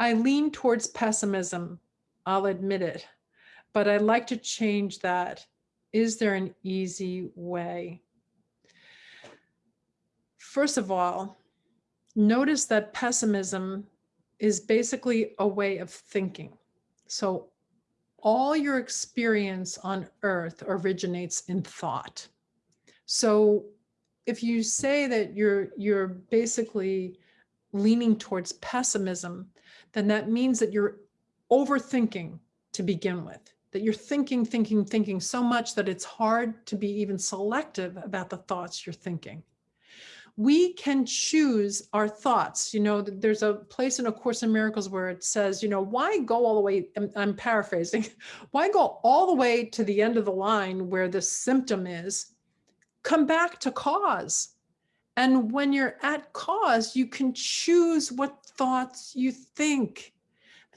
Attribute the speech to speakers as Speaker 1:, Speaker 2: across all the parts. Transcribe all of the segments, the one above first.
Speaker 1: I lean towards pessimism. I'll admit it, but I'd like to change that. Is there an easy way? First of all, notice that pessimism is basically a way of thinking. So all your experience on earth originates in thought. So if you say that you're you're basically leaning towards pessimism, then that means that you're overthinking to begin with, that you're thinking, thinking, thinking so much that it's hard to be even selective about the thoughts you're thinking. We can choose our thoughts. You know, there's a place in A Course in Miracles where it says, you know, why go all the way, I'm, I'm paraphrasing, why go all the way to the end of the line where the symptom is, come back to cause. And when you're at cause, you can choose what thoughts you think.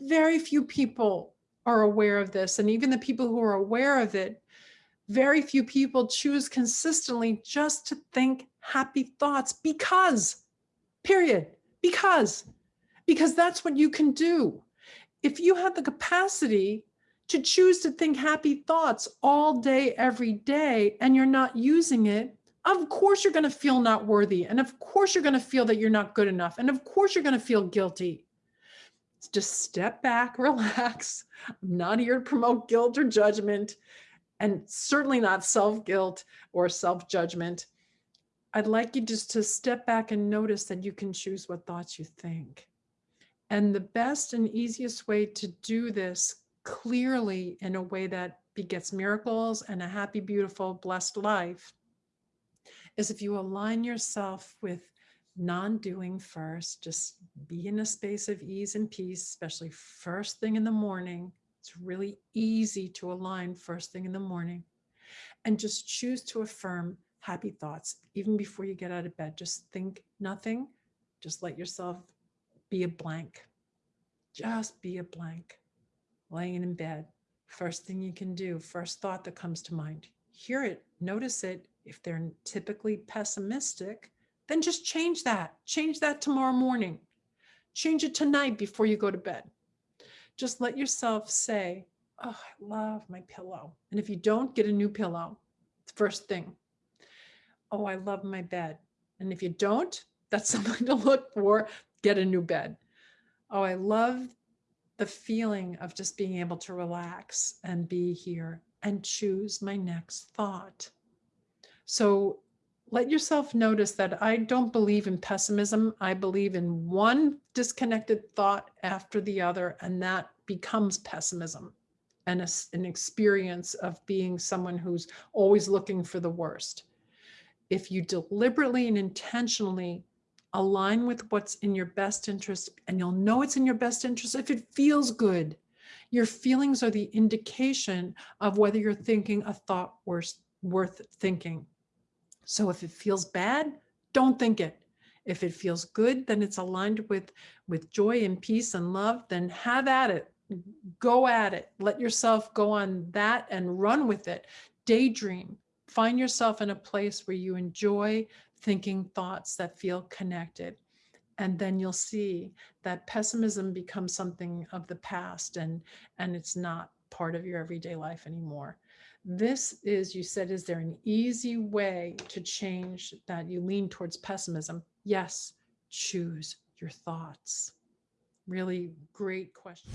Speaker 1: Very few people are aware of this. And even the people who are aware of it, very few people choose consistently just to think happy thoughts because, period, because, because that's what you can do. If you have the capacity to choose to think happy thoughts all day, every day, and you're not using it, of course you're going to feel not worthy. And of course you're going to feel that you're not good enough. And of course you're going to feel guilty. Just step back, relax. I'm not here to promote guilt or judgment and certainly not self-guilt or self-judgment. I'd like you just to step back and notice that you can choose what thoughts you think. And the best and easiest way to do this clearly in a way that begets miracles and a happy, beautiful, blessed life is if you align yourself with non-doing first, just be in a space of ease and peace, especially first thing in the morning. It's really easy to align first thing in the morning and just choose to affirm happy thoughts even before you get out of bed. Just think nothing. Just let yourself be a blank. Just be a blank. Laying in bed. First thing you can do, first thought that comes to mind. Hear it, notice it, if they're typically pessimistic, then just change that. Change that tomorrow morning. Change it tonight before you go to bed. Just let yourself say, oh, I love my pillow. And if you don't, get a new pillow. First thing. Oh, I love my bed. And if you don't, that's something to look for. Get a new bed. Oh, I love the feeling of just being able to relax and be here and choose my next thought. So let yourself notice that I don't believe in pessimism. I believe in one disconnected thought after the other, and that becomes pessimism and a, an experience of being someone who's always looking for the worst. If you deliberately and intentionally align with what's in your best interest, and you'll know it's in your best interest if it feels good. Your feelings are the indication of whether you're thinking a thought worth, worth thinking. So if it feels bad, don't think it. If it feels good, then it's aligned with, with joy and peace and love, then have at it. Go at it. Let yourself go on that and run with it. Daydream. Find yourself in a place where you enjoy thinking thoughts that feel connected. And then you'll see that pessimism becomes something of the past and, and it's not part of your everyday life anymore. This is, you said, is there an easy way to change that you lean towards pessimism? Yes, choose your thoughts. Really great question.